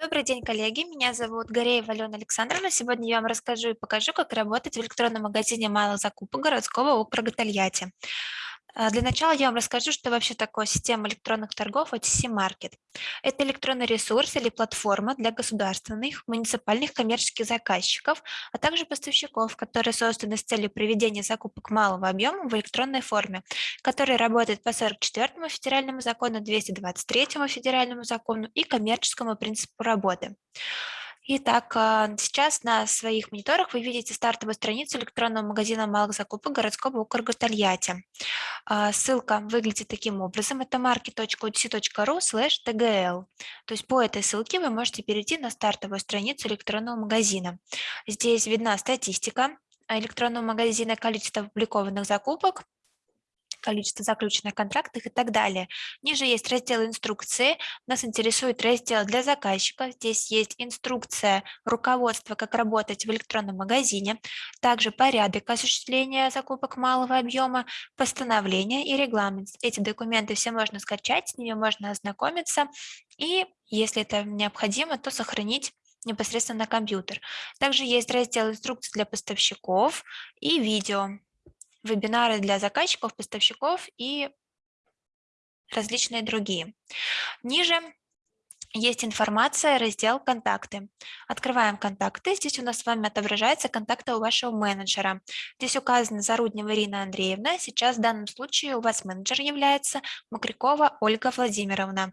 Добрый день, коллеги. Меня зовут Гореева Алена Александровна. Сегодня я вам расскажу и покажу, как работать в электронном магазине малых закупок городского округа Тольятти. А, для начала я вам расскажу, что вообще такое система электронных торгов OTC Market. Это электронный ресурс или платформа для государственных, муниципальных коммерческих заказчиков, а также поставщиков, которые созданы с целью проведения закупок малого объема в электронной форме, который работает по 44 федеральному закону, 223 федеральному закону и коммерческому принципу работы. Итак, а, сейчас на своих мониторах вы видите стартовую страницу электронного магазина малых закупок городского округа Тольятти. А, ссылка выглядит таким образом. Это market.udc.ru tgl. То есть по этой ссылке вы можете перейти на стартовую страницу электронного магазина. Здесь видна статистика электронного магазина, количество опубликованных закупок, количество заключенных контрактов и так далее. Ниже есть раздел инструкции. Нас интересует раздел для заказчика. Здесь есть инструкция, руководство, как работать в электронном магазине. Также порядок осуществления закупок малого объема, постановление и регламент. Эти документы все можно скачать, с ними можно ознакомиться. И если это необходимо, то сохранить непосредственно на компьютер. Также есть раздел инструкций для поставщиков и видео вебинары для заказчиков, поставщиков и различные другие. Ниже есть информация, раздел «Контакты». Открываем «Контакты». Здесь у нас с вами отображаются контакты у вашего менеджера. Здесь указана Заруднева Ирина Андреевна. Сейчас в данном случае у вас менеджер является Макрякова Ольга Владимировна.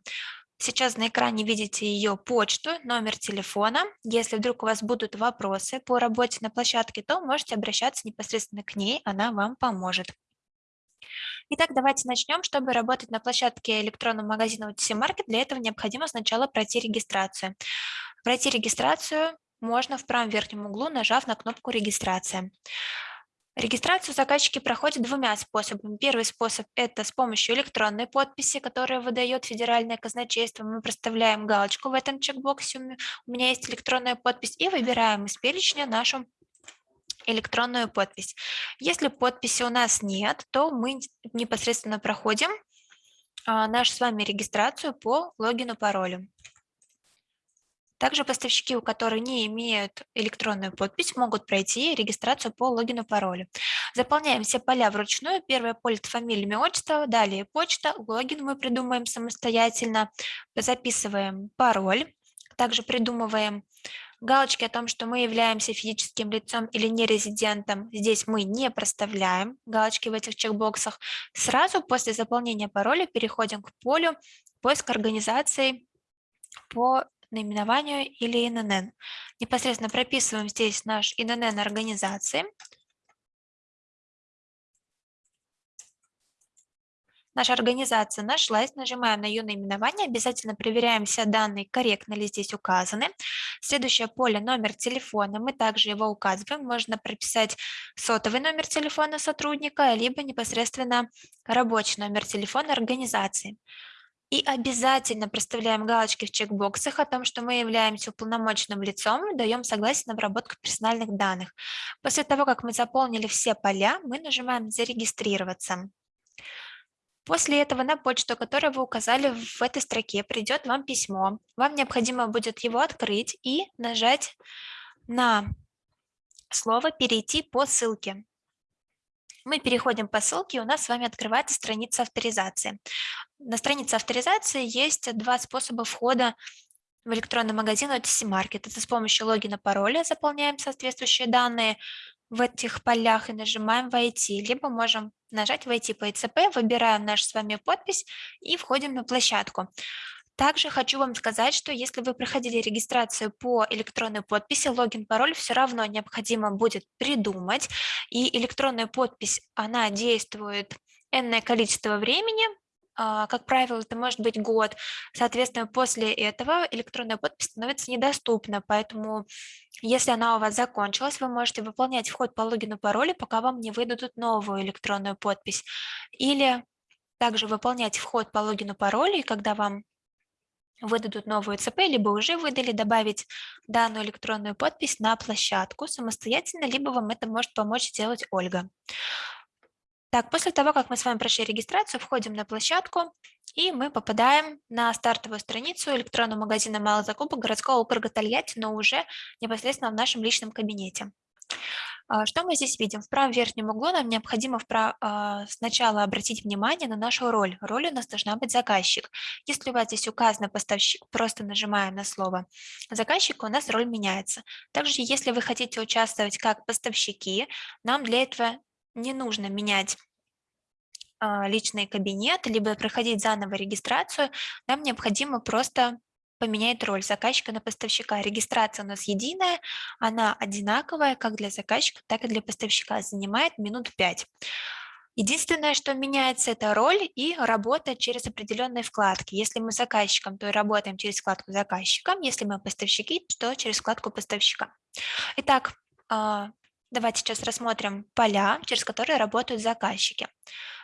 Сейчас на экране видите ее почту, номер телефона. Если вдруг у вас будут вопросы по работе на площадке, то можете обращаться непосредственно к ней, она вам поможет. Итак, давайте начнем. Чтобы работать на площадке электронного магазина OTC Market, для этого необходимо сначала пройти регистрацию. Пройти регистрацию можно в правом верхнем углу, нажав на кнопку «Регистрация». Регистрацию заказчики проходят двумя способами. Первый способ – это с помощью электронной подписи, которую выдает федеральное казначейство. Мы проставляем галочку в этом чекбоксе «У меня есть электронная подпись» и выбираем из перечня нашу электронную подпись. Если подписи у нас нет, то мы непосредственно проходим а, нашу с вами регистрацию по логину, паролю. Также поставщики, у которых не имеют электронную подпись, могут пройти регистрацию по логину паролю. Заполняем все поля вручную. Первое поле – фамилия, имя, отчество, далее почта, логин мы придумаем самостоятельно, записываем пароль, также придумываем галочки о том, что мы являемся физическим лицом или нерезидентом, здесь мы не проставляем галочки в этих чекбоксах. Сразу после заполнения пароля переходим к полю поиск организации по наименованию или ИНН. Непосредственно прописываем здесь наш ИНН организации. Наша организация нашлась, нажимаем на ее наименование, обязательно проверяем все данные, корректно ли здесь указаны. Следующее поле – номер телефона, мы также его указываем, можно прописать сотовый номер телефона сотрудника, либо непосредственно рабочий номер телефона организации. И обязательно проставляем галочки в чекбоксах о том, что мы являемся уполномоченным лицом, даем согласие на обработку персональных данных. После того, как мы заполнили все поля, мы нажимаем «Зарегистрироваться». После этого на почту, которую вы указали в этой строке, придет вам письмо. Вам необходимо будет его открыть и нажать на слово «Перейти по ссылке». Мы переходим по ссылке, у нас с вами открывается страница авторизации. На странице авторизации есть два способа входа в электронный магазин OTC Market. Это с помощью логина, пароля заполняем соответствующие данные в этих полях и нажимаем «Войти». Либо можем нажать «Войти по ИЦП», выбираем нашу с вами подпись и входим на площадку. Также хочу вам сказать, что если вы проходили регистрацию по электронной подписи, логин, пароль все равно необходимо будет придумать. И электронная подпись, она действует энное количество времени, а, как правило, это может быть год. Соответственно, после этого электронная подпись становится недоступна, поэтому если она у вас закончилась, вы можете выполнять вход по логину паролю, пока вам не выдадут новую электронную подпись. Или также выполнять вход по логину паролю, и когда вам выдадут новую ЦП, либо уже выдали, добавить данную электронную подпись на площадку самостоятельно, либо вам это может помочь сделать Ольга. Так, после того, как мы с вами прошли регистрацию, входим на площадку И мы попадаем на стартовую страницу электронного магазина малых закупок городского округа Тольятти, но уже непосредственно в нашем личном кабинете. А, что мы здесь видим? В правом верхнем углу нам необходимо. А, сначала обратить внимание на нашу роль. Роль у нас должна быть заказчик. Если у вас здесь указано поставщик, просто нажимаем на слово заказчик, у нас роль меняется. Также, если вы хотите участвовать как поставщики, нам для этого не нужно менять а, личный кабинет, либо проходить заново регистрацию, нам необходимо просто поменять роль заказчика на поставщика. Регистрация у нас единая, она одинаковая как для заказчика, так и для поставщика, занимает минут 5. Единственное, что меняется, это роль и работа через определенные вкладки. Если мы заказчиком, то работаем через вкладку заказчиком, если мы поставщики, то через вкладку поставщика. Итак, а, Давайте сейчас рассмотрим поля, через которые работают заказчики.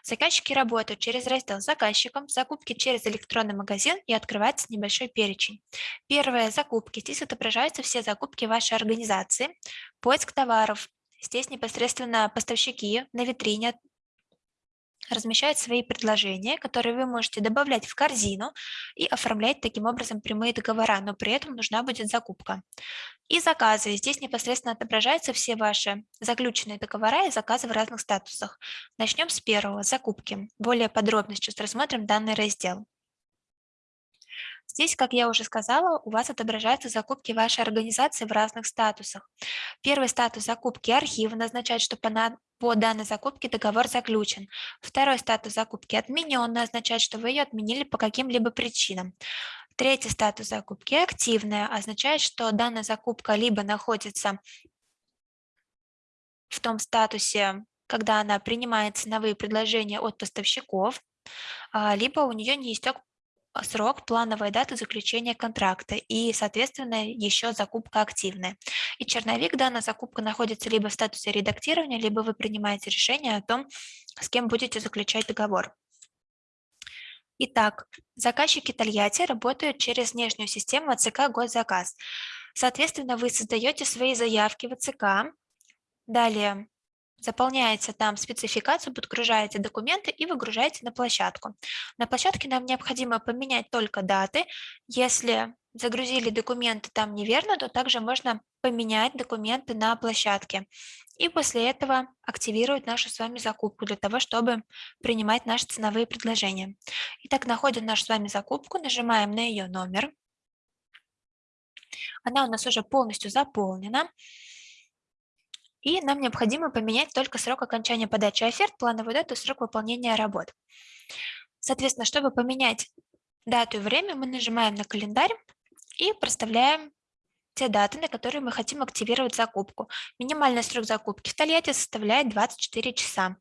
Заказчики работают через раздел «Заказчикам», «Закупки через электронный магазин» и открывается небольшой перечень. Первое – «Закупки». Здесь отображаются все закупки вашей организации. Поиск товаров. Здесь непосредственно поставщики на витрине размещают свои предложения, которые вы можете добавлять в корзину и оформлять таким образом прямые договора, но при этом нужна будет закупка. И заказы. Здесь непосредственно отображаются все ваши заключенные договора и заказы в разных статусах. Начнем с первого – закупки. Более подробно сейчас рассмотрим данный раздел. Здесь, как я уже сказала, у вас отображаются закупки вашей организации в разных статусах. Первый статус закупки архива означает, что по, на... по данной закупке договор заключен. Второй статус закупки отмененный означает, что вы ее отменили по каким-либо причинам. Третий статус закупки активная означает, что данная закупка либо находится в том статусе, когда она принимает ценовые предложения от поставщиков, а, либо у нее не истек срок, плановая дата заключения контракта и, соответственно, еще закупка активная. И черновик данная закупка находится либо в статусе редактирования, либо вы принимаете решение о том, с кем будете заключать договор. Итак, заказчики Тольятти работают через внешнюю систему АЦК «Госзаказ». Соответственно, вы создаете свои заявки в АЦК, далее Заполняете там спецификацию, подгружаете документы и выгружаете на площадку. На площадке нам необходимо поменять только даты. Если загрузили документы там неверно, то также можно поменять документы на площадке. И после этого активировать нашу с вами закупку для того, чтобы принимать наши ценовые предложения. Итак, находим нашу с вами закупку, нажимаем на ее номер. Она у нас уже полностью заполнена. И нам необходимо поменять только срок окончания подачи оферт, плановую дату срок выполнения работ. Соответственно, чтобы поменять дату и время, мы нажимаем на календарь и проставляем те даты, на которые мы хотим активировать закупку. Минимальный срок закупки в Тольятти составляет 24 часа.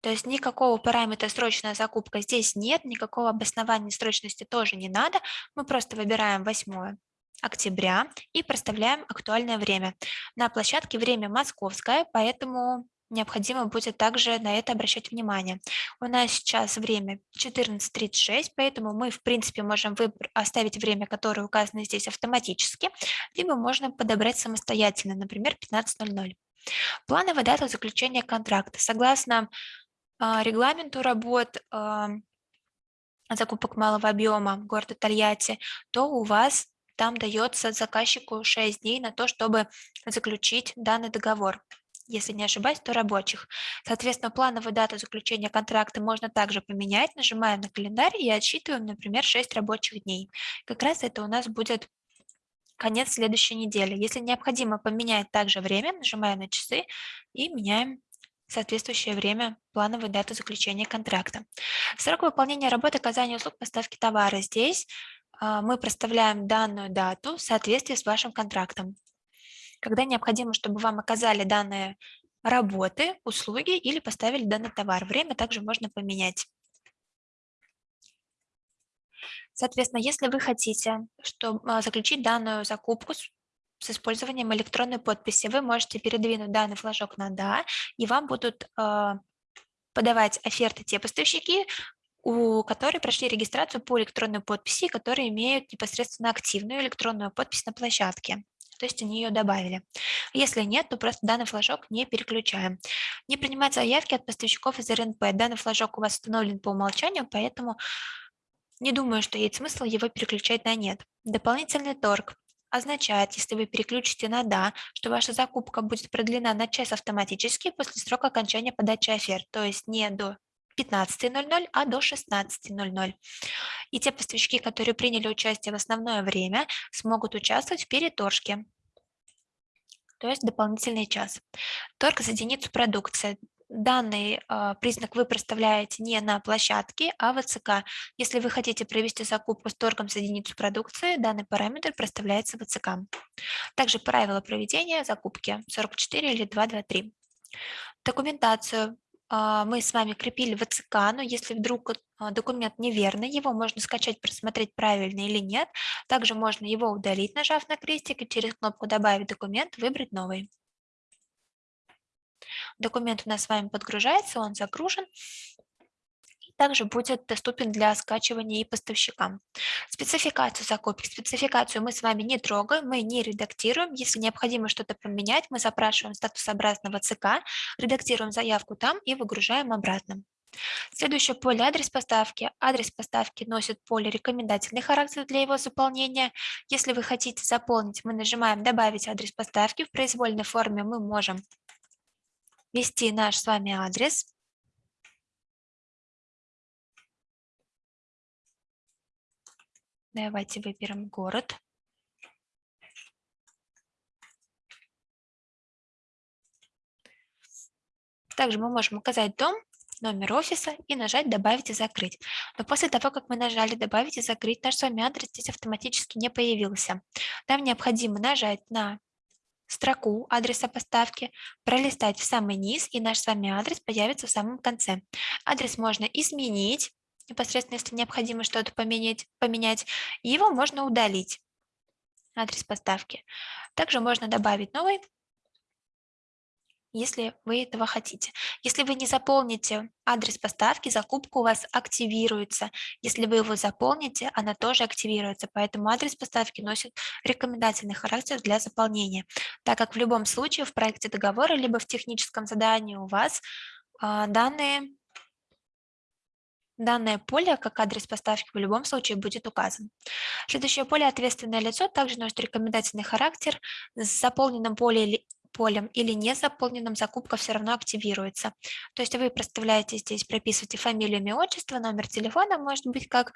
То есть никакого параметра срочная закупка здесь нет, никакого обоснования срочности тоже не надо. Мы просто выбираем 8 октября и проставляем актуальное время. На площадке время московское, поэтому необходимо будет также на это обращать внимание. У нас сейчас время 14.36, поэтому мы, в принципе, можем оставить время, которое указано здесь автоматически, либо можно подобрать самостоятельно, например, 15.00. Плановая дата заключения контракта. Согласно э, регламенту работ э, закупок малого объема города Тольятти, то у вас там дается заказчику 6 дней на то, чтобы заключить данный договор. Если не ошибаюсь, то рабочих. Соответственно, плановую дату заключения контракта можно также поменять. Нажимаем на календарь и отсчитываем, например, 6 рабочих дней. Как раз это у нас будет конец следующей недели. Если необходимо поменять также время, нажимаем на часы и меняем соответствующее время плановой даты заключения контракта. Срок выполнения работы оказания услуг поставки товара. Здесь мы проставляем данную дату в соответствии с вашим контрактом. Когда необходимо, чтобы вам оказали данные работы, услуги или поставили данный товар. Время также можно поменять. Соответственно, если вы хотите чтобы, а, заключить данную закупку с, использованием электронной подписи, вы можете передвинуть данный флажок на «Да», и вам будут э, подавать оферты те поставщики, у которых прошли регистрацию по электронной подписи, которые имеют непосредственно активную электронную подпись на площадке. То есть они ее добавили. Если нет, то просто данный флажок не переключаем. Не принимать заявки от поставщиков из РНП. Данный флажок у вас установлен по умолчанию, поэтому Не думаю, что есть смысл его переключать на «нет». Дополнительный торг означает, если вы переключите на «да», что ваша закупка будет продлена на час автоматически после срока окончания подачи оферт, то есть не до 15.00, а до 16.00. И те поставщики, которые приняли участие в основное время, смогут участвовать в переторжке, то есть дополнительный час. Торг за единицу продукции данный э, признак вы проставляете не на площадке, а в ЦК. Если вы хотите провести закупку с торгом с единицу продукции, данный параметр проставляется в ЦК. Также правила проведения закупки 44 или 223. Документацию мы с вами крепили в ЦК, но если вдруг э, документ неверный, его можно скачать, просмотреть правильно или нет. Также можно его удалить, нажав на крестик, и через кнопку «Добавить документ» выбрать новый. Документ у нас с вами подгружается, он загружен также будет доступен для скачивания и поставщикам. Спецификацию закупки. Спецификацию мы с вами не трогаем, мы не редактируем. Если необходимо что-то поменять, мы запрашиваем статусообразного ЦК, редактируем заявку там и выгружаем обратно. Следующее поле адрес поставки. Адрес поставки носит поле рекомендательный характер для его заполнения. Если вы хотите заполнить, мы нажимаем добавить адрес поставки. В произвольной форме мы можем ввести наш с вами адрес. Давайте выберем город. Также мы можем указать дом, номер офиса и нажать «Добавить и закрыть». Но после того, как мы нажали «Добавить и закрыть», наш с вами адрес здесь автоматически не появился. Нам необходимо нажать на строку адреса поставки, пролистать в самый низ, и наш с вами адрес появится в самом конце. Адрес можно изменить, непосредственно если необходимо что-то поменять, поменять, его можно удалить, адрес поставки. Также можно добавить новый, если вы этого хотите. Если вы не заполните адрес поставки, закупка у вас активируется. Если вы его заполните, она тоже активируется. Поэтому адрес поставки носит рекомендательный характер для заполнения, так как в любом случае в проекте договора либо в техническом задании у вас а, данные Данное поле, как адрес поставки, в любом случае будет указан. Следующее поле «Ответственное лицо» также носит рекомендательный характер. С заполненным поле полем или не заполненным закупка все равно активируется. То есть вы проставляете здесь, прописываете фамилию, имя, отчество, номер телефона, может быть, как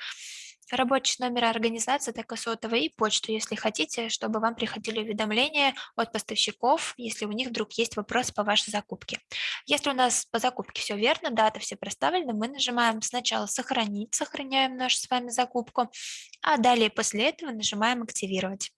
рабочий номер организации, так и сотовый, и почту, если хотите, чтобы вам приходили уведомления от поставщиков, если у них вдруг есть вопрос по вашей закупке. Если у нас по закупке все верно, дата все проставлены, мы нажимаем сначала «Сохранить», сохраняем нашу с вами закупку, а далее после этого нажимаем «Активировать».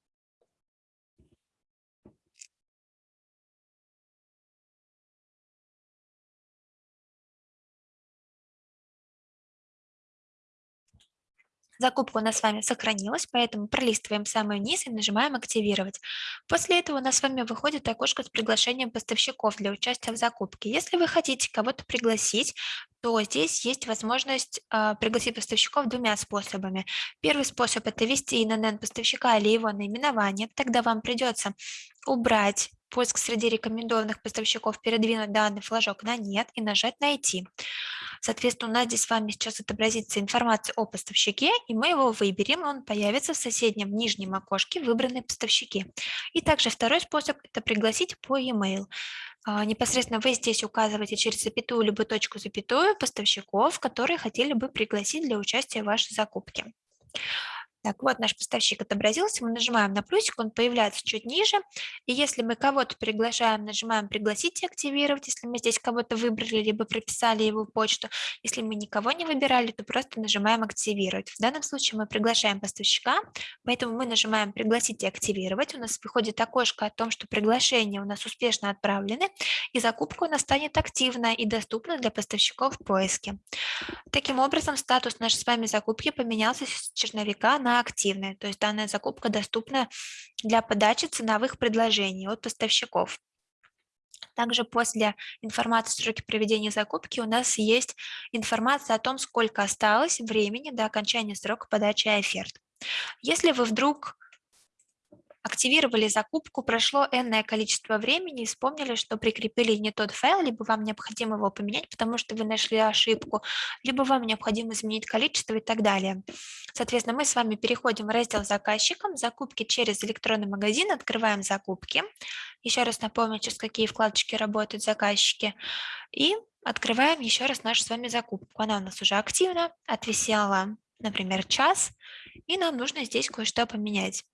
Закупка у нас с вами сохранилась, поэтому пролистываем самый низ и нажимаем «Активировать». После этого у нас с вами выходит окошко с приглашением поставщиков для участия в закупке. Если вы хотите кого-то пригласить, то здесь есть возможность э, пригласить поставщиков двумя способами. Первый способ – это ввести ИНН поставщика или его наименование. Тогда вам придется убрать поиск среди рекомендованных поставщиков, передвинуть данный флажок на «Нет» и нажать «Найти». Соответственно, у нас здесь с вами сейчас отобразится информация о поставщике, и мы его выберем, он появится в соседнем нижнем окошке выбранные поставщики. И также второй способ – это пригласить по e-mail. А, непосредственно вы здесь указываете через запятую либо точку запятую поставщиков, которые хотели бы пригласить для участия в вашей закупке. Так, вот наш поставщик отобразился, мы нажимаем на плюсик, он появляется чуть ниже. И если мы кого-то приглашаем, нажимаем «Пригласить и активировать», если мы здесь кого-то выбрали, либо прописали его почту. Если мы никого не выбирали, то просто нажимаем «Активировать». В данном случае мы приглашаем поставщика, поэтому мы нажимаем «Пригласить и активировать». У нас выходит окошко о том, что приглашения у нас успешно отправлены, и закупка у нас станет активна и доступна для поставщиков в поиске. Таким образом, статус нашей с вами закупки поменялся с черновика на она активная, то есть данная закупка доступна для подачи ценовых предложений от поставщиков. Также после информации о сроке проведения закупки у нас есть информация о том, сколько осталось времени до окончания срока подачи оферт. Если вы вдруг активировали закупку, прошло энное количество времени вспомнили, что прикрепили не тот файл, либо вам необходимо его поменять, потому что вы нашли ошибку, либо вам необходимо изменить количество и так далее. Соответственно, мы с вами переходим в раздел «Заказчикам», «Закупки через электронный магазин», открываем «Закупки». Еще раз напомню, через какие вкладочки работают заказчики. И открываем еще раз нашу с вами закупку. Она у нас уже активна, отвисела, например, час, и нам нужно здесь кое-что поменять.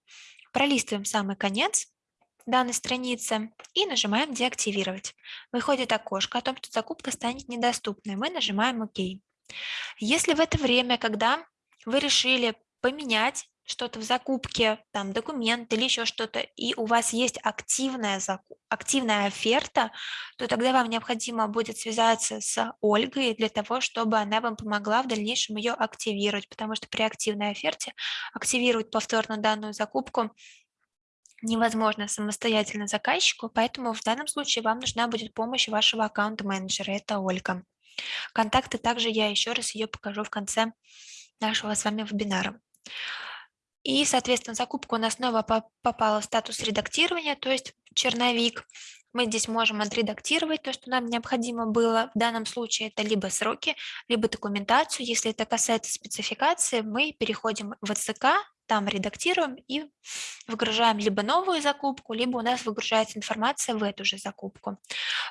Пролистываем самый конец данной страницы и нажимаем «Деактивировать». Выходит окошко о том, что закупка станет недоступной. Мы нажимаем «Ок». Если в это время, когда вы решили поменять что-то в закупке, там документ или еще что-то, и у вас есть активная, активная оферта, то тогда вам необходимо будет связаться с Ольгой для того, чтобы она вам помогла в дальнейшем ее активировать, потому что при активной оферте активировать повторно данную закупку невозможно самостоятельно заказчику, поэтому в данном случае вам нужна будет помощь вашего аккаунт-менеджера, это Ольга. Контакты также я еще раз ее покажу в конце нашего с вами вебинара. И, соответственно, закупка у нас снова попала в статус редактирования, то есть черновик. Мы здесь можем отредактировать то, что нам необходимо было. В данном случае это либо сроки, либо документацию. Если это касается спецификации, мы переходим в ЦК, там редактируем и выгружаем либо новую закупку, либо у нас выгружается информация в эту же закупку.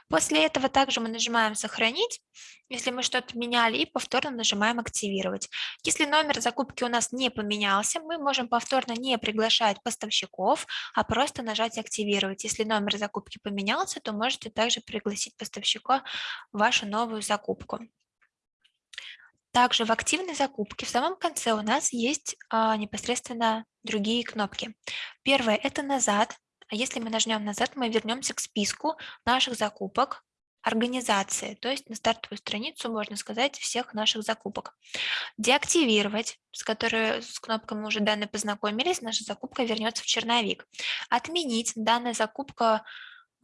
После этого также мы нажимаем «Сохранить», если мы что-то меняли, и повторно нажимаем «Активировать». Если номер закупки у нас не поменялся, мы можем повторно не приглашать поставщиков, а просто нажать «Активировать». Если номер закупки поменялся, то можете также пригласить поставщика вашу новую закупку. Также в активной закупке в самом конце у нас есть а, непосредственно другие кнопки. Первое – это «Назад». А если мы нажмем «Назад», мы вернемся к списку наших закупок организации, то есть на стартовую страницу, можно сказать, всех наших закупок. Деактивировать, с которой с кнопкой мы уже данные познакомились, наша закупка вернется в черновик. Отменить, данная закупка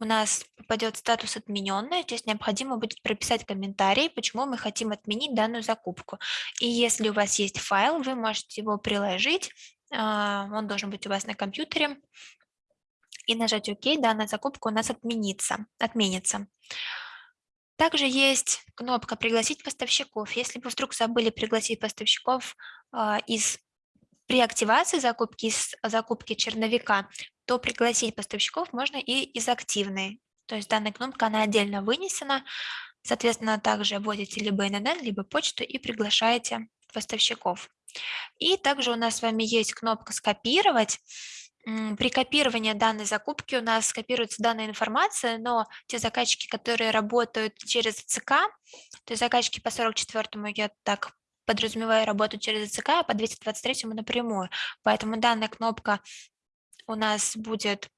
у нас попадет статус отмененный, то есть необходимо будет прописать комментарий, почему мы хотим отменить данную закупку. И если у вас есть файл, вы можете его приложить, а, он должен быть у вас на компьютере, и нажать ОК, данная закупка у нас отменится, отменится. Также есть кнопка «Пригласить поставщиков». Если вы вдруг забыли пригласить поставщиков а, из при активации закупки из закупки черновика, то пригласить поставщиков можно и из активной. То есть данная кнопка, она отдельно вынесена. Соответственно, также вводите либо ИНН, либо почту и приглашаете поставщиков. И также у нас с вами есть кнопка «Скопировать». При копировании данной закупки у нас скопируется данная информация, но те заказчики, которые работают через ЦК, то есть заказчики по 44-му, я так подразумеваю, работают через ЦК, а по 223-му напрямую. Поэтому данная кнопка у нас будет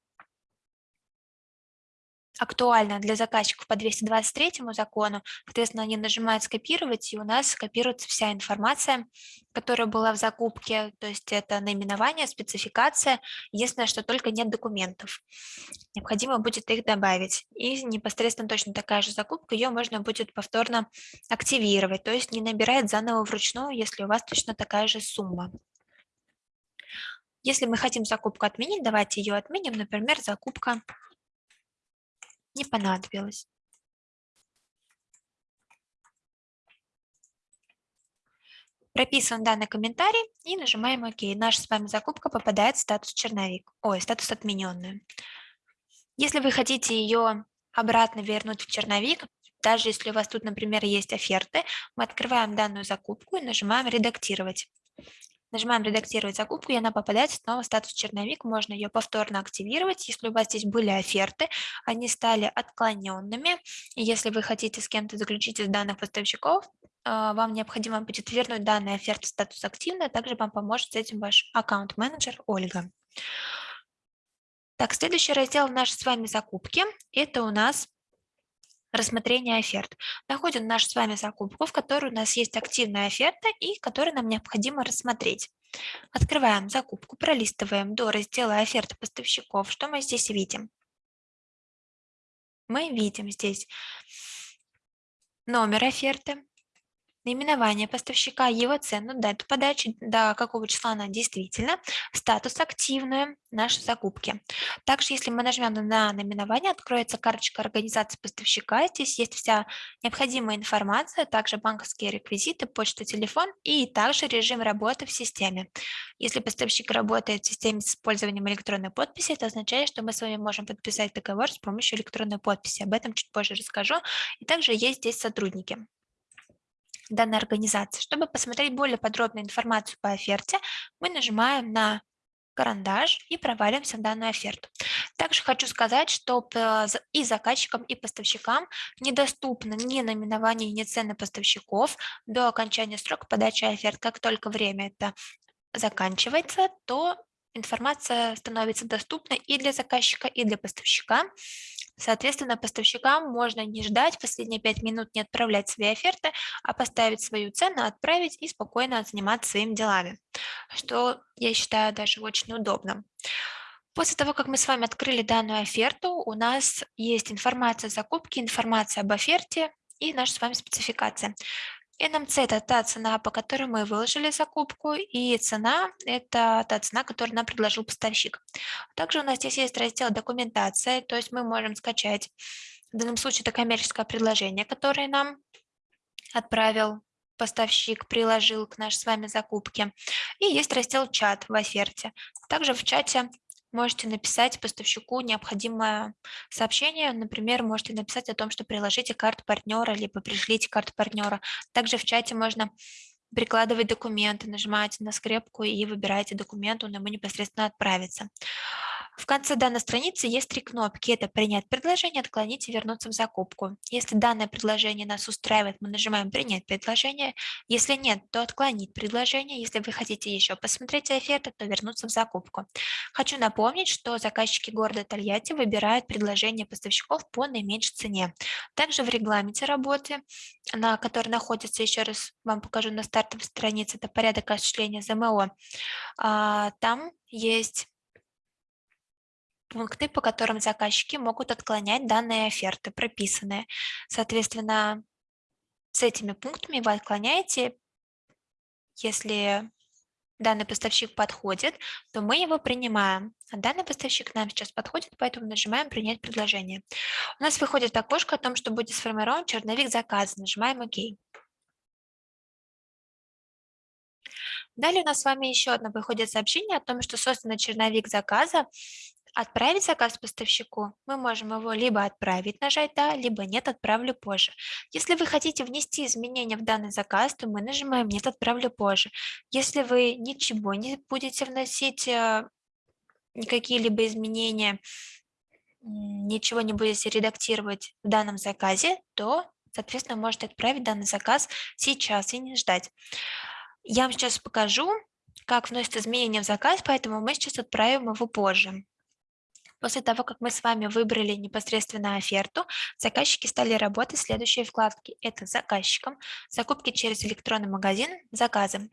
актуально для заказчиков по 223 закону. Соответственно, они нажимают «Скопировать», и у нас скопируется вся информация, которая была в закупке, то есть это наименование, спецификация. Единственное, что только нет документов. Необходимо будет их добавить. И непосредственно точно такая же закупка, ее можно будет повторно активировать, то есть не набирает заново вручную, если у вас точно такая же сумма. Если мы хотим закупку отменить, давайте ее отменим. Например, закупка не понадобилась. Прописываем данный комментарий и нажимаем ОК. Наша с вами закупка попадает в статус черновик, ой, статус отмененную. Если вы хотите ее обратно вернуть в черновик, даже если у вас тут, например, есть оферты, мы открываем данную закупку и нажимаем «Редактировать». Нажимаем «Редактировать закупку», и она попадает снова в статус черновик. Можно ее повторно активировать. Если у вас здесь были оферты, они стали отклоненными. Если вы хотите с кем-то заключить из данных поставщиков, а, вам необходимо будет вернуть данные оферты в статус активно. Также вам поможет с этим ваш аккаунт-менеджер Ольга. Так, следующий раздел в нашей с вами закупки – это у нас рассмотрения оферт. Находим нашу с вами закупку, в которой у нас есть активная оферта и которую нам необходимо рассмотреть. Открываем закупку, пролистываем до раздела оферты поставщиков. Что мы здесь видим? Мы видим здесь номер оферты, наименование поставщика, его цену, дату подачи, до какого числа она действительно, статус активную нашей закупки. Также, если мы нажмем на наименование, откроется карточка организации поставщика. Здесь есть вся необходимая информация, также банковские реквизиты, почта, телефон и также режим работы в системе. Если поставщик работает в системе с использованием электронной подписи, это означает, что мы с вами можем подписать договор с помощью электронной подписи. Об этом чуть позже расскажу. И также есть здесь сотрудники данной организации. Чтобы посмотреть более подробную информацию по оферте, мы нажимаем на карандаш и проваливаемся в данную оферту. Также хочу сказать, что и заказчикам, и поставщикам недоступно ни наименование, ни цены поставщиков до окончания срока подачи оферт. Как только время это заканчивается, то информация становится доступна и для заказчика, и для поставщика. Соответственно, поставщикам можно не ждать последние 5 минут, не отправлять свои оферты, а поставить свою цену, отправить и спокойно заниматься своими делами, что я считаю даже очень удобным. После того, как мы с вами открыли данную оферту, у нас есть информация о закупке, информация об оферте и наша с вами спецификация. NMC– это та цена, по которой мы выложили закупку, и цена– это та цена, которую нам предложил поставщик. Также у нас здесь есть раздел «Документация», то есть мы можем скачать, в данном случае это коммерческое предложение, которое нам отправил поставщик, приложил к нашей с вами закупке. И есть раздел «Чат» в оферте. Также в чате можете написать поставщику необходимое сообщение. Например, можете написать о том, что приложите карту партнера, либо пришлите карту партнера. Также в чате можно прикладывать документы, нажимаете на скрепку и выбираете документ, он ему непосредственно отправится. В конце данной страницы есть три кнопки. Это «Принять предложение», «Отклонить» и «Вернуться в закупку». Если данное предложение нас устраивает, мы нажимаем «Принять предложение». Если нет, то «Отклонить предложение». Если вы хотите еще посмотреть оферты, то «Вернуться в закупку». Хочу напомнить, что заказчики города Тольятти выбирают предложения поставщиков по наименьшей цене. Также в регламенте работы, на который находится, еще раз вам покажу на стартовой странице, это порядок осуществления ЗМО, а, там есть пункты, по которым заказчики могут отклонять данные оферты, прописанные. Соответственно, с этими пунктами вы отклоняете, если данный поставщик подходит, то мы его принимаем. А данный поставщик нам сейчас подходит, поэтому нажимаем «Принять предложение». У нас выходит окошко о том, что будет сформирован черновик заказа. Нажимаем «Ок». Далее у нас с вами еще одно выходит сообщение о том, что создан черновик заказа Отправить заказ поставщику мы можем его либо отправить, нажать «Да», либо «Нет, отправлю позже». Если вы хотите внести изменения в данный заказ, то мы нажимаем «Нет, отправлю позже». Если вы ничего не будете вносить, э, никакие либо изменения, ничего не будете редактировать в данном заказе, то, соответственно, можете отправить данный заказ сейчас и не ждать. Я вам сейчас покажу, как вносят изменения в заказ, поэтому мы сейчас отправим его позже. После того, как мы с вами выбрали непосредственно оферту, заказчики стали работать в следующей вкладке. Это заказчикам, закупки через электронный магазин, заказы.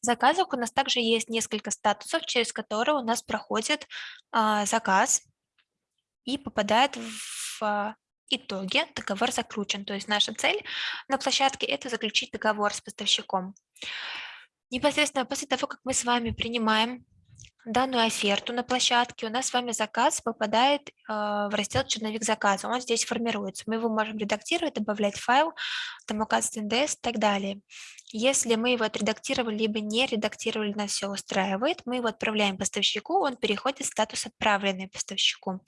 В заказах у нас также есть несколько статусов, через которые у нас проходит а, заказ и попадает в а, итоге договор заключен. То есть наша цель на площадке – это заключить договор с поставщиком. Непосредственно после того, как мы с вами принимаем данную оферту на площадке, у нас с вами заказ попадает э, в раздел «Черновик заказа». Он здесь формируется. Мы его можем редактировать, добавлять файл, там указывать НДС и так далее. Если мы его отредактировали, либо не редактировали, нас все устраивает, мы его отправляем поставщику, он переходит в статус «Отправленный поставщику».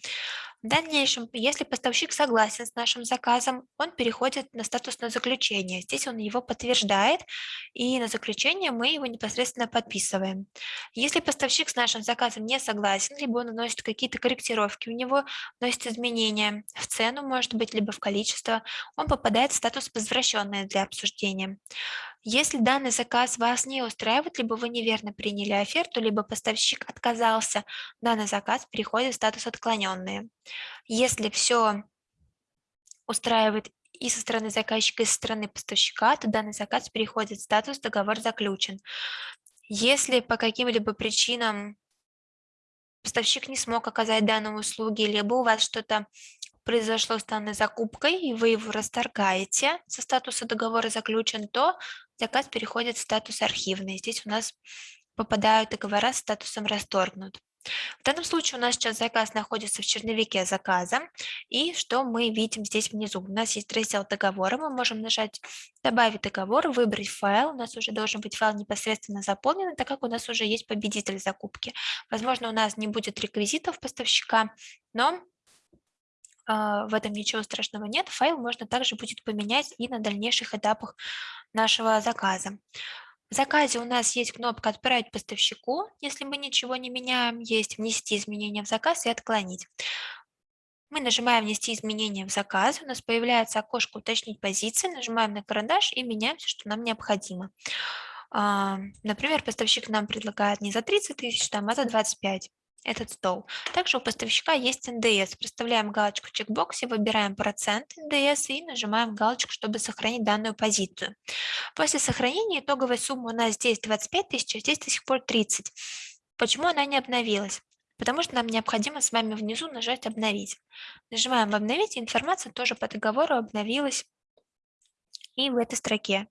В дальнейшем, если поставщик согласен с нашим заказом, он переходит на статус на заключение. Здесь он его подтверждает, и на заключение мы его непосредственно подписываем. Если поставщик с нашим заказом не согласен, либо он вносит какие-то корректировки, у него вносит изменения в цену, может быть, либо в количество, он попадает в статус «Возвращенное для обсуждения». Если данный заказ вас не устраивает, либо вы неверно приняли оферту, либо поставщик отказался, данный заказ переходит в статус «Отклоненные». Если все устраивает и со стороны заказчика, и со стороны поставщика, то данный заказ переходит в статус «Договор заключен». Если по каким-либо причинам поставщик не смог оказать данные услуги, либо у вас что-то произошло с данной закупкой, и вы его расторгаете со статуса договора заключен, то заказ переходит в статус архивный. Здесь у нас попадают договора с статусом расторгнут. В данном случае у нас сейчас заказ находится в черновике заказа. И что мы видим здесь внизу? У нас есть раздел договора. Мы можем нажать «Добавить договор», выбрать файл. У нас уже должен быть файл непосредственно заполнен, так как у нас уже есть победитель закупки. Возможно, у нас не будет реквизитов поставщика, но а, в этом ничего страшного нет. Файл можно также будет поменять и на дальнейших этапах нашего заказа. В заказе у нас есть кнопка «Отправить поставщику». Если мы ничего не меняем, есть «Внести изменения в заказ» и «Отклонить». Мы нажимаем «Внести изменения в заказ», у нас появляется окошко «Уточнить позиции», нажимаем на карандаш и меняем все, что нам необходимо. А, например, поставщик нам предлагает не за 30 тысяч, а за 25 этот стол. Также у поставщика есть НДС. Проставляем галочку в чекбоксе, выбираем процент НДС и нажимаем галочку, чтобы сохранить данную позицию. После сохранения итоговая сумма у нас здесь 25 тысяч, а здесь до сих пор 30. Почему она не обновилась? Потому что нам необходимо с вами внизу нажать «Обновить». Нажимаем «Обновить», и информация тоже по договору обновилась и в этой строке.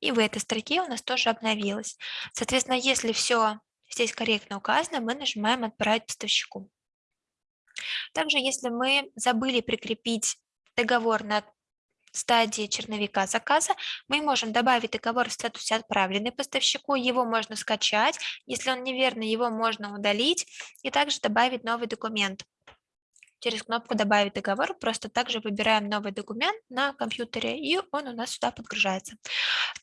И в этой строке у нас тоже обновилась. Соответственно, если все здесь корректно указано, мы нажимаем «Отправить поставщику». Также, если мы забыли прикрепить договор на стадии черновика заказа, мы можем добавить договор в статусе «Отправленный поставщику», его можно скачать, если он неверный, его можно удалить, и также добавить новый документ. Через кнопку «Добавить договор» просто также выбираем новый документ на компьютере, и он у нас сюда подгружается.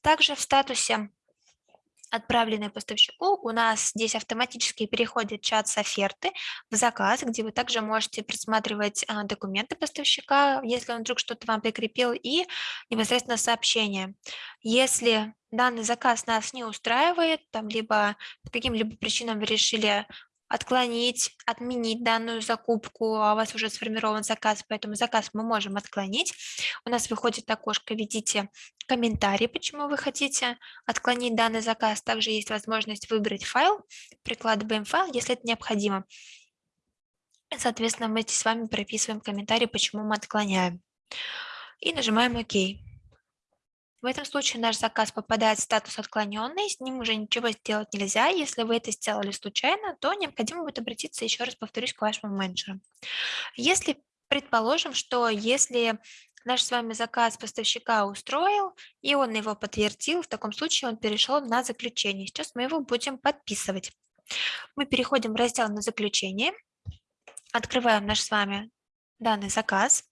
Также в статусе отправленные поставщику, у нас здесь автоматически переходит чат с оферты в заказ, где вы также можете просматривать а, документы поставщика, если он вдруг что-то вам прикрепил, и непосредственно сообщение. Если данный заказ нас не устраивает, там либо по каким-либо причинам вы решили отклонить, отменить данную закупку, а у вас уже сформирован заказ, поэтому заказ мы можем отклонить. У нас выходит окошко, видите комментарий, почему вы хотите отклонить данный заказ. Также есть возможность выбрать файл, прикладываем файл, если это необходимо. Соответственно, мы с вами прописываем комментарий, почему мы отклоняем. И нажимаем ОК. В этом случае наш заказ попадает в статус отклоненный, с ним уже ничего сделать нельзя. Если вы это сделали случайно, то необходимо будет обратиться, еще раз повторюсь, к вашему менеджеру. Если, предположим, что если наш с вами заказ поставщика устроил, и он его подтвердил, в таком случае он перешел на заключение. Сейчас мы его будем подписывать. Мы переходим в раздел на заключение, открываем наш с вами данный заказ.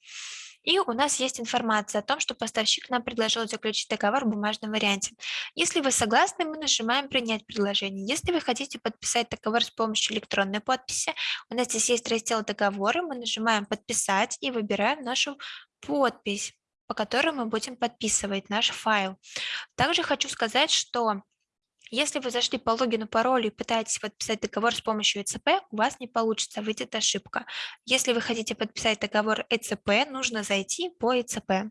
И у нас есть информация о том, что поставщик нам предложил заключить договор в бумажном варианте. Если вы согласны, мы нажимаем «Принять предложение». Если вы хотите подписать договор с помощью электронной подписи, у нас здесь есть раздел «Договоры», мы нажимаем «Подписать» и выбираем нашу подпись по которой мы будем подписывать наш файл. Также хочу сказать, что если вы зашли по логину, паролю и пытаетесь подписать договор с помощью ЭЦП, у вас не получится, выйдет ошибка. Если вы хотите подписать договор ЭЦП, нужно зайти по ЭЦП.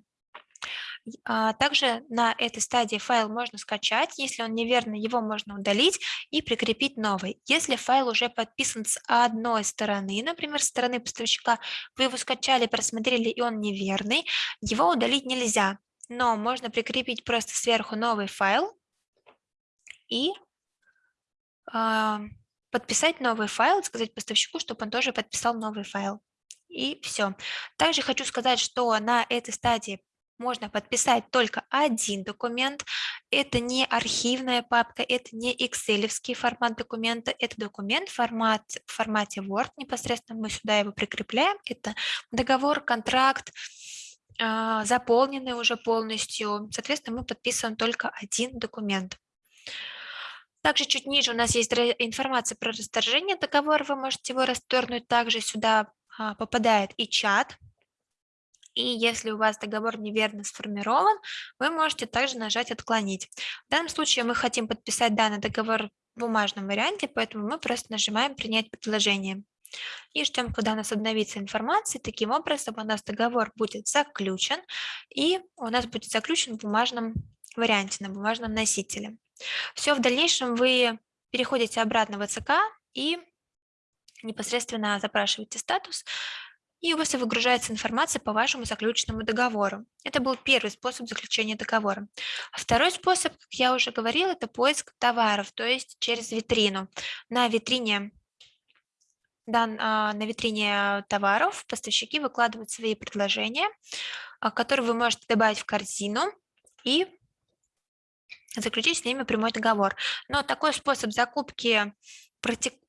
А, также на этой стадии файл можно скачать, если он неверный, его можно удалить и прикрепить новый. Если файл уже подписан с одной стороны, например, с стороны поставщика, вы его скачали, просмотрели и он неверный, его удалить нельзя, но можно прикрепить просто сверху новый файл, и э, подписать новый файл, сказать поставщику, чтобы он тоже подписал новый файл. И все. Также хочу сказать, что на этой стадии можно подписать только один документ. Это не архивная папка, это не excel формат документа, это документ формат, в формате Word, непосредственно мы сюда его прикрепляем. Это договор, контракт, э, заполненный уже полностью. Соответственно, мы подписываем только один документ. Также чуть ниже у нас есть информация про расторжение договора, вы можете его расторгнуть. Также сюда а, попадает и чат. И если у вас договор неверно сформирован, вы можете также нажать «Отклонить». В данном случае мы хотим подписать данный договор в бумажном варианте, поэтому мы просто нажимаем «Принять предложение». И ждем, когда у нас обновится информация. Таким образом, у нас договор будет заключен, и у нас будет заключен в бумажном варианте, на бумажном носителе. Все, в дальнейшем вы переходите обратно в ЦК и непосредственно запрашиваете статус и у вас выгружается информация по вашему заключенному договору. Это был первый способ заключения договора. Второй способ, как я уже говорила, это поиск товаров, то есть через витрину. На витрине а, на витрине товаров поставщики выкладывают свои предложения, а, которые вы можете добавить в корзину и заключить с ними прямой договор. Но такой способ закупки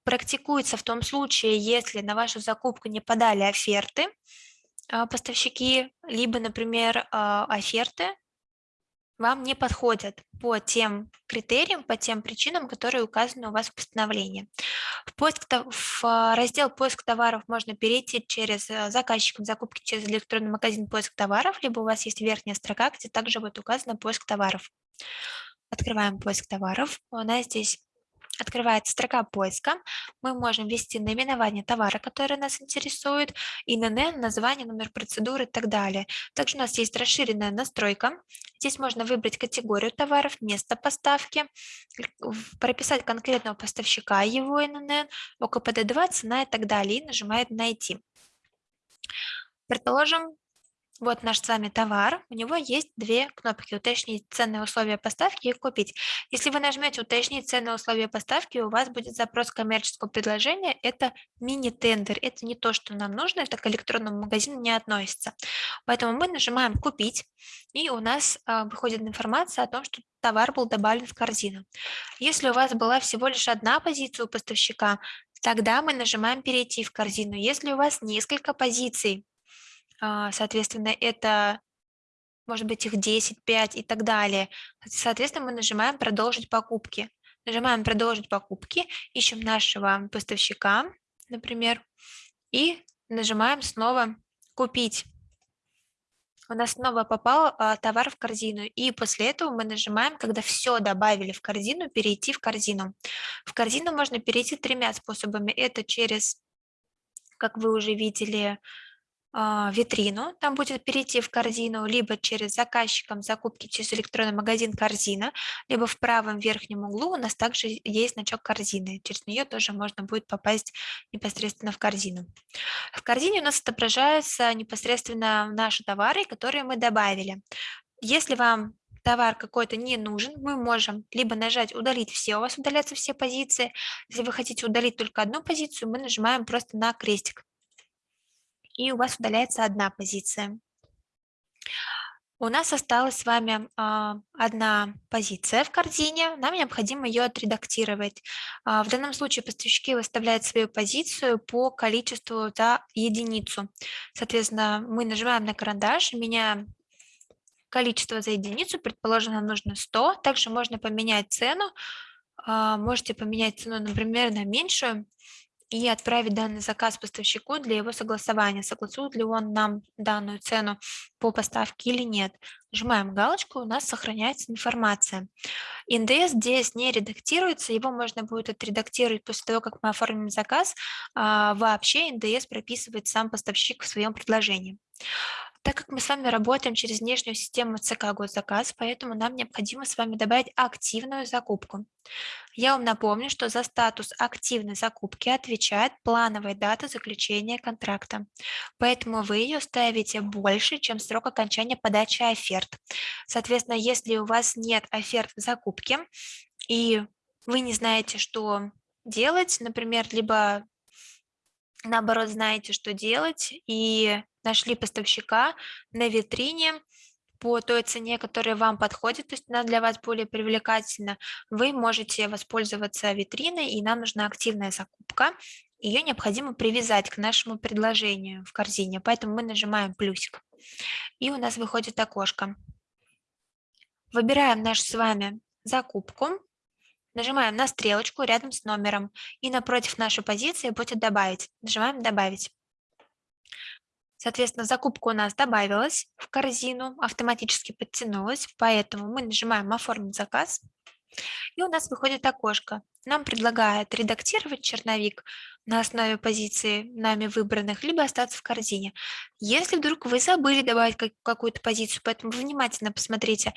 практикуется в том случае, если на вашу закупку не подали оферты а, поставщики, либо, например, оферты вам не подходят по тем критериям, по тем причинам, которые указаны у вас в постановлении. В, поиск, в а, раздел «Поиск товаров» можно перейти через заказчиком закупки через электронный магазин «Поиск товаров», либо у вас есть верхняя строка, где также будет указано «Поиск товаров». Открываем «Поиск товаров». У нас здесь открывается строка поиска, мы можем ввести наименование товара, который нас интересует, ИНН, название, номер процедуры и так далее. Также у нас есть расширенная настройка. Здесь можно выбрать категорию товаров, место поставки, прописать конкретного поставщика, его ИНН, ОКПД2, цена и так далее, и нажимает «Найти». Предположим, вот наш с вами товар, у него есть две кнопки «Уточнить ценные условия поставки» и «Купить». Если вы нажмете «Уточнить ценные условия поставки», у вас будет запрос коммерческого предложения, это мини-тендер, это не то, что нам нужно, это к электронному магазину не относится. Поэтому мы нажимаем «Купить», и у нас а, выходит информация о том, что товар был добавлен в корзину. Если у вас была всего лишь одна позиция у поставщика, тогда мы нажимаем «Перейти в корзину». Если у вас несколько позиций, соответственно, это может быть их 10, 5 и так далее. Соответственно, мы нажимаем «Продолжить покупки». Нажимаем «Продолжить покупки», ищем нашего поставщика, например, и нажимаем снова «Купить». У нас снова попал а, товар в корзину, и после этого мы нажимаем, когда все добавили в корзину, перейти в корзину. В корзину можно перейти тремя способами. Это через, как вы уже видели, а, витрину, там будет перейти в корзину, либо через заказчиком закупки через электронный магазин корзина, либо в правом верхнем углу у нас также есть значок корзины, через нее тоже можно будет попасть непосредственно в корзину. В корзине у нас отображаются непосредственно наши товары, которые мы добавили. Если вам товар какой-то не нужен, мы можем либо нажать «Удалить все», у вас удалятся все позиции. Если вы хотите удалить только одну позицию, мы нажимаем просто на крестик и у вас удаляется одна позиция. У нас осталась с вами а, одна позиция в корзине, нам необходимо ее отредактировать. А, в данном случае поставщики выставляют свою позицию по количеству за единицу. Соответственно, мы нажимаем на карандаш, меняем количество за единицу, предположим, нам нужно 100. Также можно поменять цену, а, можете поменять цену, например, на меньшую, и отправить данный заказ поставщику для его согласования, согласует ли он нам данную цену по поставке или нет. Нажимаем галочку, у нас сохраняется информация. НДС здесь не редактируется, его можно будет отредактировать после того, как мы оформим заказ. А вообще НДС прописывает сам поставщик в своем предложении. Так как мы с вами работаем через внешнюю систему ЦК госзаказ, поэтому нам необходимо с вами добавить активную закупку. Я вам напомню, что за статус активной закупки отвечает плановая дата заключения контракта. Поэтому вы ее ставите больше, чем срок окончания подачи оферт. Соответственно, если у вас нет оферт в закупке, и вы не знаете, что делать, например, либо наоборот знаете, что делать, и нашли поставщика на витрине по той цене, которая вам подходит, то есть она для вас более привлекательна, вы можете воспользоваться витриной, и нам нужна активная закупка. Ее необходимо привязать к нашему предложению в корзине, поэтому мы нажимаем плюсик, и у нас выходит окошко. Выбираем нашу с вами закупку, нажимаем на стрелочку рядом с номером, и напротив нашей позиции будет «Добавить». Нажимаем «Добавить». Соответственно, закупка у нас добавилась в корзину, автоматически подтянулась, поэтому мы нажимаем «Оформить заказ», и у нас выходит окошко. Нам предлагают редактировать черновик на основе позиции нами выбранных, либо остаться в корзине. Если вдруг вы забыли добавить какую-то позицию, поэтому внимательно посмотрите.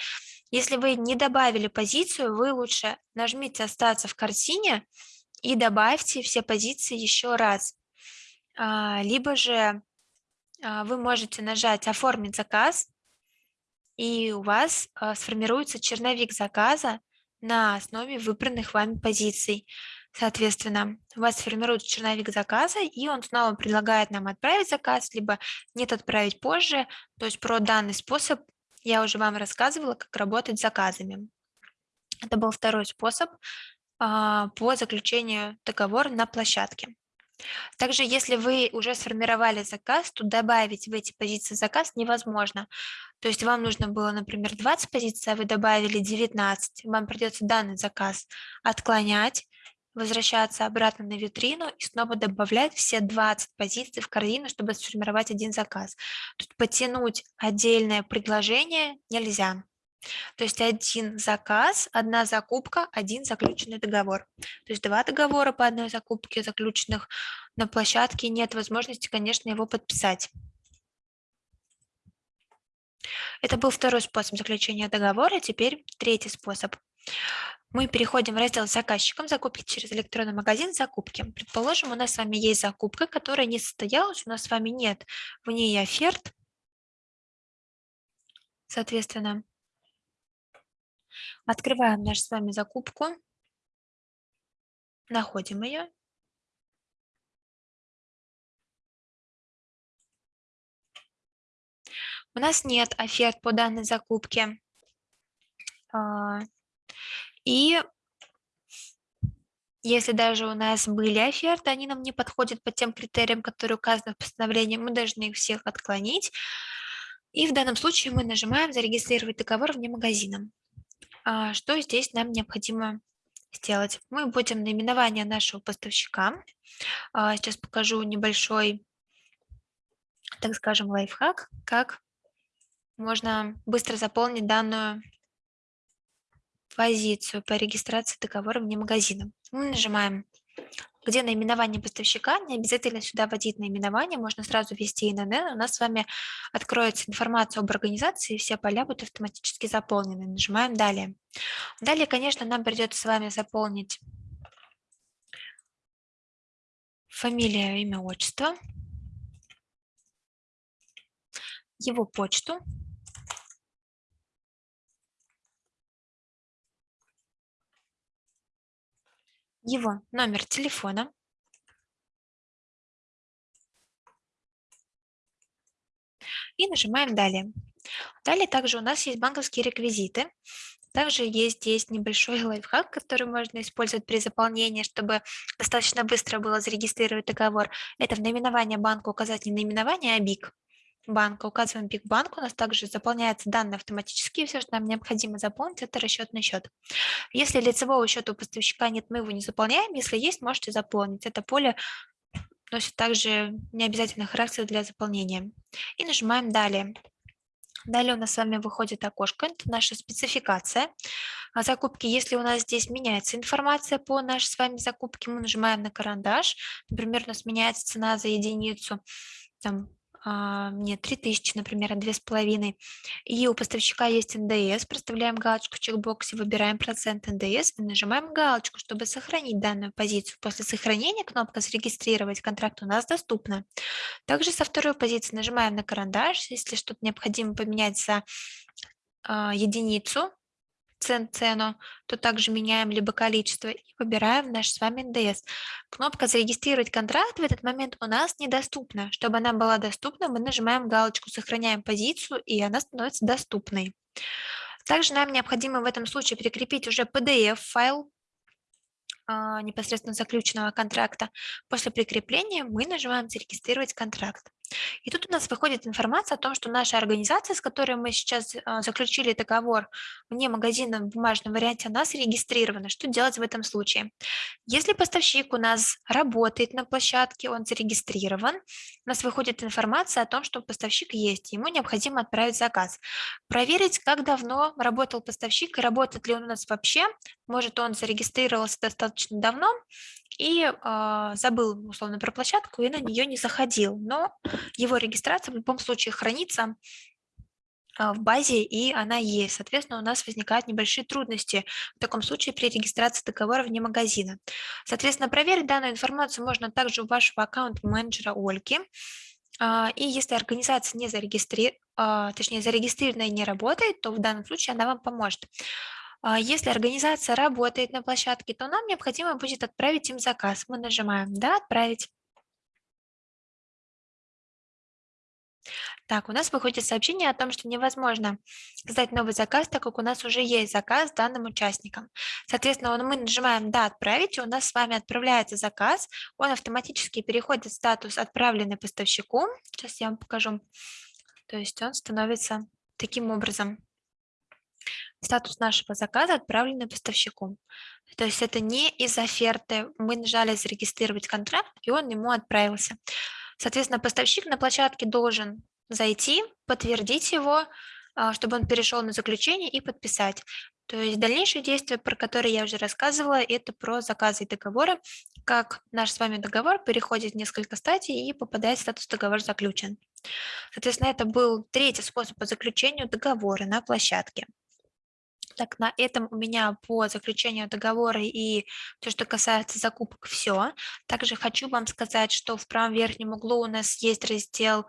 Если вы не добавили позицию, вы лучше нажмите «Остаться в корзине» и добавьте все позиции еще раз. А, либо же вы можете нажать «Оформить заказ», и у вас а, сформируется черновик заказа на основе выбранных вами позиций. Соответственно, у вас формируется черновик заказа, и он снова предлагает нам отправить заказ, либо нет отправить позже. То есть про данный способ я уже вам рассказывала, как работать с заказами. Это был второй способ а, по заключению договора на площадке. Также, если вы уже сформировали заказ, то добавить в эти позиции заказ невозможно. То есть вам нужно было, например, 20 позиций, а вы добавили 19. Вам придется данный заказ отклонять, возвращаться обратно на витрину и снова добавлять все 20 позиций в корзину, чтобы сформировать один заказ. Тут потянуть отдельное предложение нельзя. То есть один заказ, одна закупка, один заключенный договор. То есть два договора по одной закупке заключенных на площадке нет возможности, конечно, его подписать. Это был второй способ заключения договора. Теперь третий способ. Мы переходим в раздел с заказчиком закупки через электронный магазин закупки. Предположим, у нас с вами есть закупка, которая не состоялась, у нас с вами нет в ней оферт. Соответственно, Открываем нашу с вами закупку, находим ее. У нас нет оферт по данной закупке. А, и если даже у нас были оферты, они нам не подходят по тем критериям, которые указаны в постановлении, мы должны их всех отклонить. И в данном случае мы нажимаем «Зарегистрировать договор вне магазина». А, что здесь нам необходимо сделать? Мы будем наименование нашего поставщика. А, сейчас покажу небольшой, так скажем, лайфхак, как можно быстро заполнить данную позицию по регистрации договора вне магазина. Мы нажимаем где наименование поставщика, не обязательно сюда вводить наименование, можно сразу ввести ИНН, у нас с вами откроется информация об организации, все поля будут автоматически заполнены. Нажимаем «Далее». Далее, конечно, нам придется с вами заполнить фамилия, имя, отчество, его почту, его номер телефона. И нажимаем «Далее». Далее также у нас есть банковские реквизиты. Также есть здесь небольшой лайфхак, который можно использовать при заполнении, чтобы достаточно быстро было зарегистрировать договор. Это в наименование банка указать не наименование, а БИК банка. Указываем БИК банк, у нас также заполняются данные автоматически, все, что нам необходимо заполнить, это расчетный счет. Если лицевого счета у поставщика нет, мы его не заполняем, если есть, можете заполнить. Это поле носит также необязательный характер для заполнения. И нажимаем «Далее». Далее у нас с вами выходит окошко, это наша спецификация закупки. Если у нас здесь меняется информация по нашей с вами закупке, мы нажимаем на карандаш. Например, у нас меняется цена за единицу там, а, нет, 3000, например, а 2,5. И у поставщика есть НДС, проставляем галочку в чекбоксе, выбираем процент НДС и нажимаем галочку, чтобы сохранить данную позицию. После сохранения кнопка «Зарегистрировать контракт» у нас доступна. Также со второй позиции нажимаем на карандаш, если что-то необходимо поменять за а, единицу, цену, то также меняем либо количество и выбираем наш с вами НДС. Кнопка «Зарегистрировать контракт» в этот момент у нас недоступна. Чтобы она была доступна, мы нажимаем галочку «Сохраняем позицию» и она становится доступной. Также нам необходимо в этом случае прикрепить уже PDF-файл а, непосредственно заключенного контракта. После прикрепления мы нажимаем «Зарегистрировать контракт». И тут у нас выходит информация о том, что наша организация, с которой мы сейчас а, заключили договор вне магазина в бумажном варианте, она зарегистрирована. Что делать в этом случае? Если поставщик у нас работает на площадке, он зарегистрирован, у нас выходит информация о том, что поставщик есть, ему необходимо отправить заказ. Проверить, как давно работал поставщик и работает ли он у нас вообще. Может, он зарегистрировался достаточно давно, и э, забыл, условно, про площадку и на нее не заходил. Но его регистрация в любом случае хранится э, в базе, и она есть. Соответственно, у нас возникают небольшие трудности в таком случае при регистрации договора вне магазина. Соответственно, проверить данную информацию можно также у вашего аккаунт-менеджера Ольги. А, и если организация не зарегистри а, точнее зарегистрирована и не работает, то в данном случае она вам поможет. А, если организация работает на площадке, то нам необходимо будет отправить им заказ. Мы нажимаем «Да, отправить». Так, у нас выходит сообщение о том, что невозможно создать новый заказ, так как у нас уже есть заказ данным участникам. Соответственно, мы нажимаем «Да, отправить», и у нас с вами отправляется заказ. Он автоматически переходит в статус «Отправленный поставщику». Сейчас я вам покажу. То есть он становится таким образом. Статус нашего заказа отправленный поставщику. То есть это не из оферты. Мы нажали «Зарегистрировать контракт», и он ему отправился. Соответственно, поставщик на площадке должен зайти, подтвердить его, а, чтобы он перешел на заключение и подписать. То есть дальнейшие действия, про которые я уже рассказывала, это про заказы и договоры, как наш с вами договор переходит в несколько стадий и попадает в статус договор заключен. Соответственно, это был третий способ по заключению договора на площадке. Так, на этом у меня по заключению договора и то, что касается закупок, все. Также хочу вам сказать, что в правом верхнем углу у нас есть раздел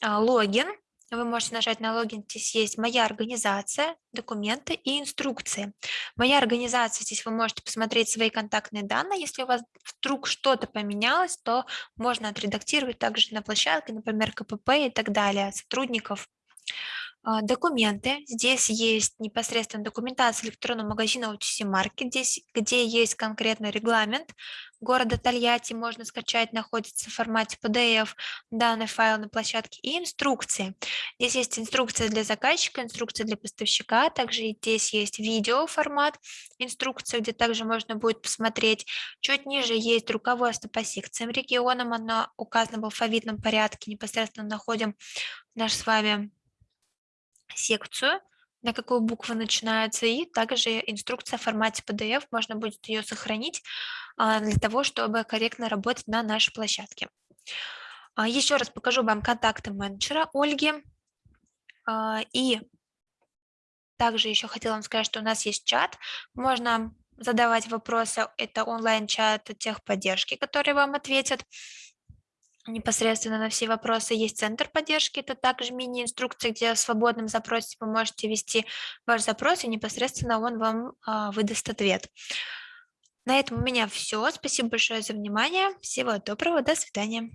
а, «Логин». Вы можете нажать на логин, здесь есть «Моя организация», «Документы» и «Инструкции». «Моя организация», здесь вы можете посмотреть свои контактные данные. Если у вас вдруг что-то поменялось, то можно отредактировать также на площадке, например, КПП и так далее, сотрудников документы. Здесь есть непосредственно документация электронного магазина OTC Market, здесь, где есть конкретный регламент города Тольятти, можно скачать, находится в формате PDF данный файл на площадке, и инструкции. Здесь есть инструкция для заказчика, инструкция для поставщика, также здесь есть видео формат, инструкция, где также можно будет посмотреть. Чуть ниже есть руководство по секциям регионам, оно указано в алфавитном порядке, непосредственно находим наш с вами секцию, на какую букву начинается, и также инструкция в формате PDF, можно будет ее сохранить а, для того, чтобы корректно работать на нашей площадке. А, еще раз покажу вам контакты менеджера Ольги. А, и также еще хотела вам сказать, что у нас есть чат, можно задавать вопросы, это онлайн-чат техподдержки, которые вам ответят непосредственно на все вопросы. Есть центр поддержки, это также мини-инструкция, где в свободном запросе вы можете ввести ваш запрос, и непосредственно он вам а, выдаст ответ. На этом у меня все. Спасибо большое за внимание. Всего доброго. До свидания.